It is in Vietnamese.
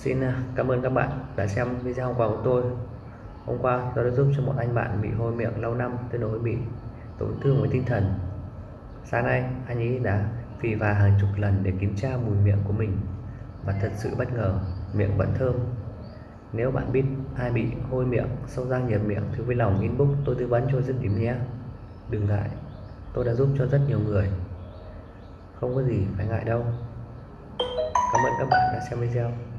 Xin à, cảm ơn các bạn đã xem video hôm qua của tôi. Hôm qua tôi đã giúp cho một anh bạn bị hôi miệng lâu năm tương đối bị tổn thương với tinh thần. Sáng nay anh ấy đã phì và hàng chục lần để kiểm tra mùi miệng của mình và thật sự bất ngờ miệng vẫn thơm. Nếu bạn biết ai bị hôi miệng, sâu răng nhiệt miệng thì vui lòng inbox tôi tư vấn cho dứt điểm nhé. Đừng ngại, tôi đã giúp cho rất nhiều người. Không có gì phải ngại đâu. Cảm ơn các bạn đã xem video.